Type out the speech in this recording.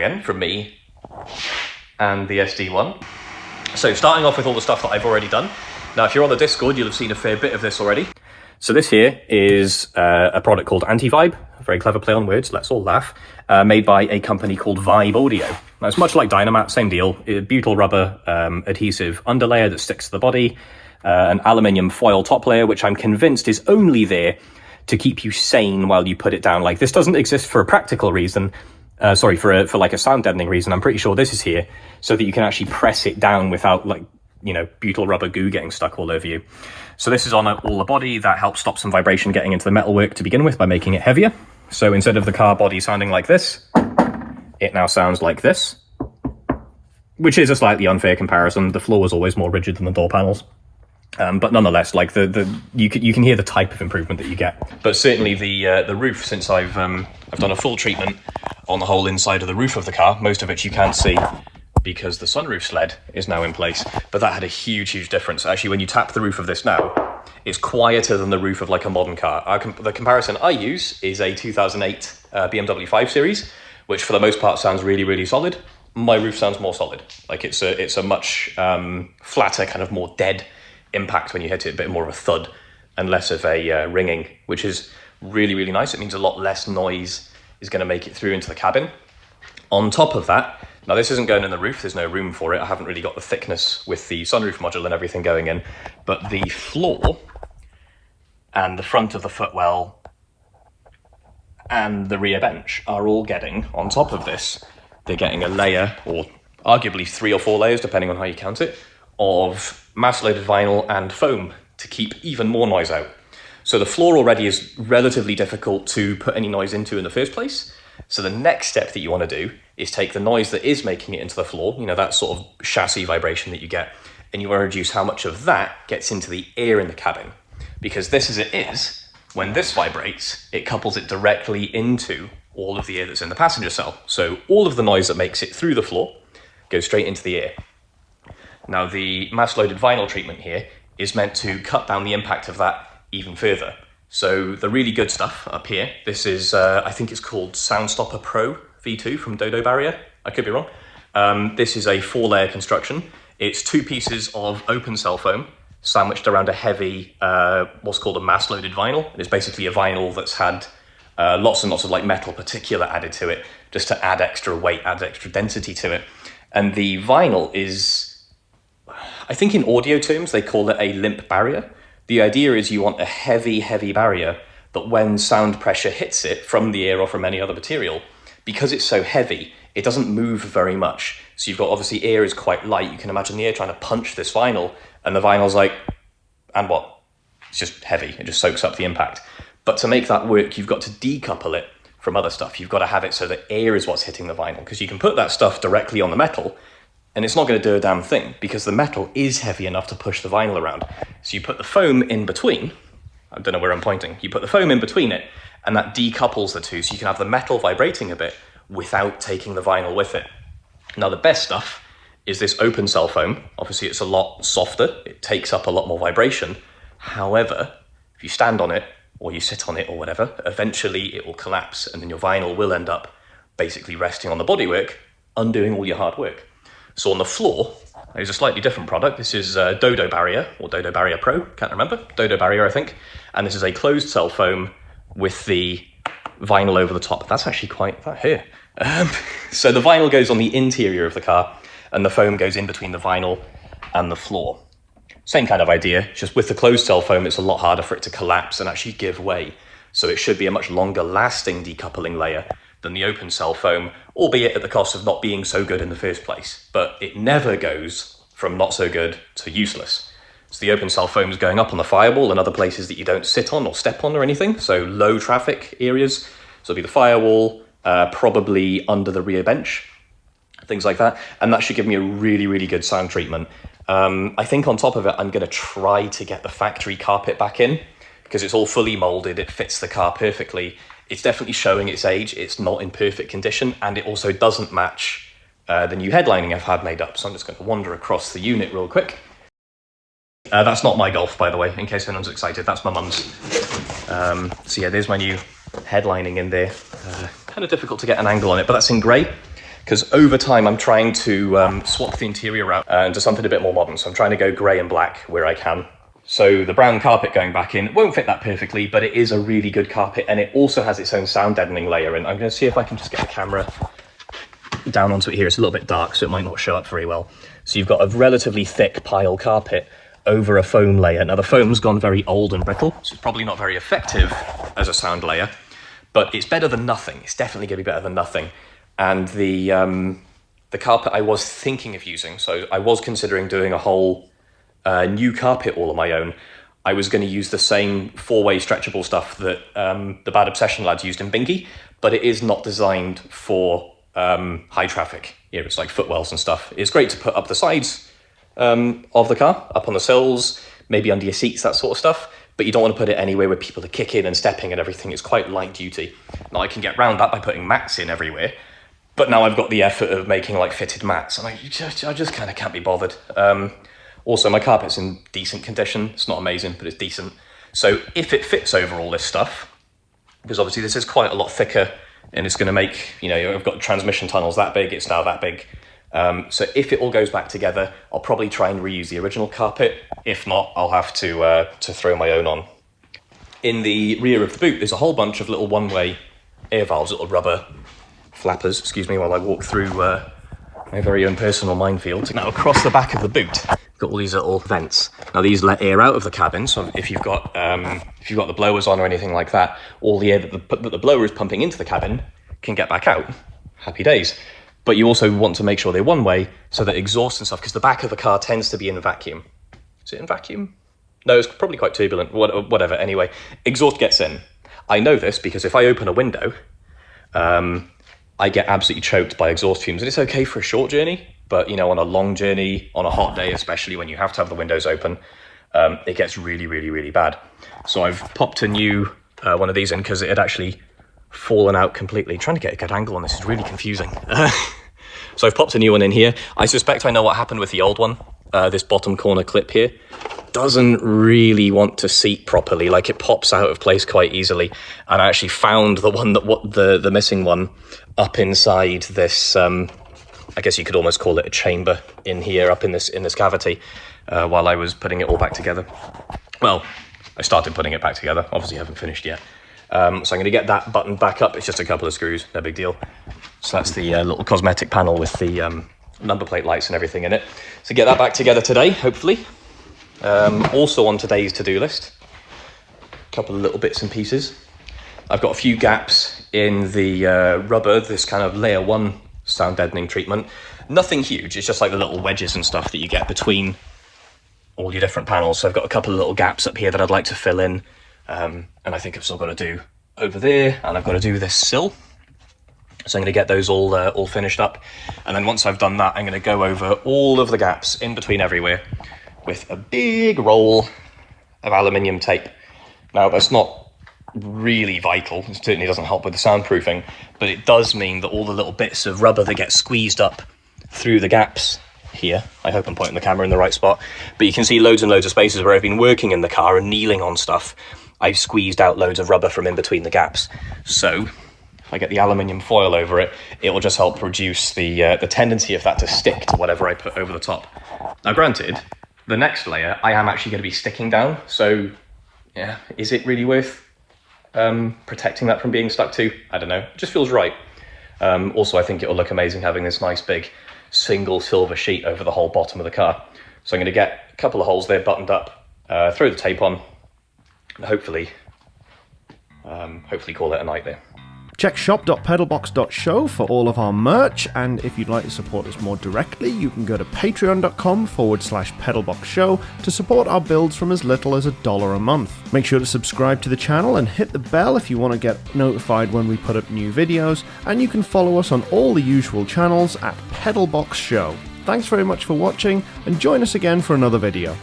again from me and the SD1. So starting off with all the stuff that I've already done. Now, if you're on the Discord, you'll have seen a fair bit of this already. So this here is uh, a product called Anti-Vibe, very clever play on words, let's all laugh, uh, made by a company called Vibe Audio. Now, it's much like Dynamat, same deal, a butyl rubber um, adhesive underlayer that sticks to the body, uh, an aluminium foil top layer, which I'm convinced is only there to keep you sane while you put it down. Like, this doesn't exist for a practical reason, uh, sorry, for a, for like a sound deadening reason. I'm pretty sure this is here so that you can actually press it down without like, you know, butyl rubber goo getting stuck all over you. So this is on all the body that helps stop some vibration getting into the metalwork to begin with by making it heavier. So instead of the car body sounding like this, it now sounds like this, which is a slightly unfair comparison. The floor was always more rigid than the door panels. Um, but nonetheless, like the, the you can you can hear the type of improvement that you get. But certainly the uh, the roof, since I've um, I've done a full treatment on the whole inside of the roof of the car, most of which you can't see because the sunroof sled is now in place. But that had a huge huge difference. Actually, when you tap the roof of this now, it's quieter than the roof of like a modern car. Com the comparison I use is a 2008 uh, BMW 5 Series, which for the most part sounds really really solid. My roof sounds more solid. Like it's a it's a much um, flatter, kind of more dead impact when you hit it, a bit more of a thud and less of a uh, ringing, which is really, really nice. It means a lot less noise is going to make it through into the cabin. On top of that, now this isn't going in the roof, there's no room for it. I haven't really got the thickness with the sunroof module and everything going in, but the floor and the front of the footwell and the rear bench are all getting, on top of this, they're getting a layer, or arguably three or four layers, depending on how you count it, of mass loaded vinyl and foam to keep even more noise out. So the floor already is relatively difficult to put any noise into in the first place. So the next step that you want to do is take the noise that is making it into the floor, you know, that sort of chassis vibration that you get, and you want to reduce how much of that gets into the air in the cabin. Because this as it is, when this vibrates, it couples it directly into all of the air that's in the passenger cell. So all of the noise that makes it through the floor goes straight into the air. Now, the mass loaded vinyl treatment here is meant to cut down the impact of that even further. So the really good stuff up here, this is, uh, I think it's called Soundstopper Pro V2 from Dodo Barrier. I could be wrong. Um, this is a four layer construction. It's two pieces of open cell foam sandwiched around a heavy, uh, what's called a mass loaded vinyl. It's basically a vinyl that's had uh, lots and lots of like metal particulate added to it just to add extra weight, add extra density to it. And the vinyl is I think in audio terms, they call it a limp barrier. The idea is you want a heavy, heavy barrier that when sound pressure hits it from the air or from any other material, because it's so heavy, it doesn't move very much. So you've got obviously air is quite light. You can imagine the air trying to punch this vinyl, and the vinyl's like, and what? It's just heavy. It just soaks up the impact. But to make that work, you've got to decouple it from other stuff. You've got to have it so that air is what's hitting the vinyl because you can put that stuff directly on the metal and it's not going to do a damn thing because the metal is heavy enough to push the vinyl around. So you put the foam in between, I don't know where I'm pointing, you put the foam in between it, and that decouples the two so you can have the metal vibrating a bit without taking the vinyl with it. Now, the best stuff is this open cell foam. Obviously, it's a lot softer, it takes up a lot more vibration. However, if you stand on it or you sit on it or whatever, eventually it will collapse and then your vinyl will end up basically resting on the bodywork, undoing all your hard work. So on the floor is a slightly different product. This is uh, Dodo Barrier or Dodo Barrier Pro, can't remember. Dodo Barrier, I think. And this is a closed cell foam with the vinyl over the top. That's actually quite, that here. Um, so the vinyl goes on the interior of the car and the foam goes in between the vinyl and the floor. Same kind of idea, just with the closed cell foam, it's a lot harder for it to collapse and actually give way. So it should be a much longer lasting decoupling layer than the open cell foam, albeit at the cost of not being so good in the first place. But it never goes from not so good to useless. So the open cell foam is going up on the firewall and other places that you don't sit on or step on or anything, so low traffic areas. So it'll be the firewall, uh, probably under the rear bench, things like that. And that should give me a really, really good sound treatment. Um, I think on top of it, I'm going to try to get the factory carpet back in because it's all fully molded, it fits the car perfectly, it's definitely showing its age. It's not in perfect condition, and it also doesn't match uh, the new headlining I've had made up. So I'm just going to wander across the unit real quick. Uh, that's not my Golf, by the way, in case anyone's excited. That's my mum's. Um, so yeah, there's my new headlining in there. Uh, kind of difficult to get an angle on it, but that's in grey. because over time I'm trying to um, swap the interior out uh, into something a bit more modern. So I'm trying to go grey and black where I can. So the brown carpet going back in won't fit that perfectly, but it is a really good carpet and it also has its own sound deadening layer. And I'm going to see if I can just get the camera down onto it here. It's a little bit dark, so it might not show up very well. So you've got a relatively thick pile carpet over a foam layer. Now the foam's gone very old and brittle, so it's probably not very effective as a sound layer, but it's better than nothing. It's definitely going to be better than nothing. And the um, the carpet I was thinking of using, so I was considering doing a whole new carpet all on my own. I was going to use the same four-way stretchable stuff that um, the Bad Obsession lads used in Binky, but it is not designed for um, high traffic. You know, it's like footwells and stuff. It's great to put up the sides um, of the car, up on the sills, maybe under your seats, that sort of stuff. But you don't want to put it anywhere where people are kicking and stepping and everything. It's quite light duty. Now I can get around that by putting mats in everywhere. But now I've got the effort of making like fitted mats, and I just, I just kind of can't be bothered. Um, also, my carpet's in decent condition. It's not amazing, but it's decent. So if it fits over all this stuff, because obviously this is quite a lot thicker, and it's going to make you know I've got transmission tunnels that big. It's now that big. Um, so if it all goes back together, I'll probably try and reuse the original carpet. If not, I'll have to, uh, to throw my own on. In the rear of the boot, there's a whole bunch of little one-way air valves, little rubber flappers, excuse me, while I walk through uh, my very own personal minefield. Now across the back of the boot, got all these little vents. Now these let air out of the cabin, so if you've got um, if you've got the blowers on or anything like that, all the air that the, that the blower is pumping into the cabin can get back out. Happy days but you also want to make sure they're one way so that exhaust and stuff, because the back of the car tends to be in vacuum. Is it in vacuum? No, it's probably quite turbulent, whatever. Anyway, exhaust gets in. I know this because if I open a window, um, I get absolutely choked by exhaust fumes. And it's okay for a short journey, but you know, on a long journey, on a hot day, especially when you have to have the windows open, um, it gets really, really, really bad. So I've popped a new uh, one of these in because it had actually fallen out completely. Trying to get a good angle on this is really confusing. so I've popped a new one in here. I suspect I know what happened with the old one. Uh, this bottom corner clip here doesn't really want to seat properly. Like it pops out of place quite easily. And I actually found the one that what the the missing one up inside this. Um, I guess you could almost call it a chamber in here, up in this in this cavity, uh, while I was putting it all back together. Well, I started putting it back together. Obviously, haven't finished yet. Um, so I'm going to get that button back up. It's just a couple of screws, no big deal. So that's the uh, little cosmetic panel with the um, number plate lights and everything in it. So get that back together today, hopefully. Um, also on today's to-do list, a couple of little bits and pieces. I've got a few gaps in the uh, rubber, this kind of layer one sound deadening treatment. Nothing huge, it's just like the little wedges and stuff that you get between all your different panels. So I've got a couple of little gaps up here that I'd like to fill in. Um, and I think I've still got to do over there, and I've got to do this sill. So I'm going to get those all uh, all finished up, and then once I've done that, I'm going to go over all of the gaps in between everywhere with a big roll of aluminium tape. Now that's not really vital. It certainly doesn't help with the soundproofing, but it does mean that all the little bits of rubber that get squeezed up through the gaps here. I hope I'm pointing the camera in the right spot. But you can see loads and loads of spaces where I've been working in the car and kneeling on stuff I've squeezed out loads of rubber from in between the gaps. So if I get the aluminium foil over it, it will just help reduce the, uh, the tendency of that to stick to whatever I put over the top. Now granted, the next layer I am actually going to be sticking down, so yeah, is it really worth um, protecting that from being stuck to? I don't know, it just feels right. Um, also, I think it'll look amazing having this nice big single silver sheet over the whole bottom of the car. So I'm going to get a couple of holes there buttoned up, uh, throw the tape on, and hopefully, um, hopefully call it a night there. Check shop.pedalbox.show for all of our merch, and if you'd like to support us more directly, you can go to patreon.com forward slash pedalboxshow to support our builds from as little as a dollar a month. Make sure to subscribe to the channel and hit the bell if you want to get notified when we put up new videos, and you can follow us on all the usual channels at Pedalbox Show. Thanks very much for watching, and join us again for another video.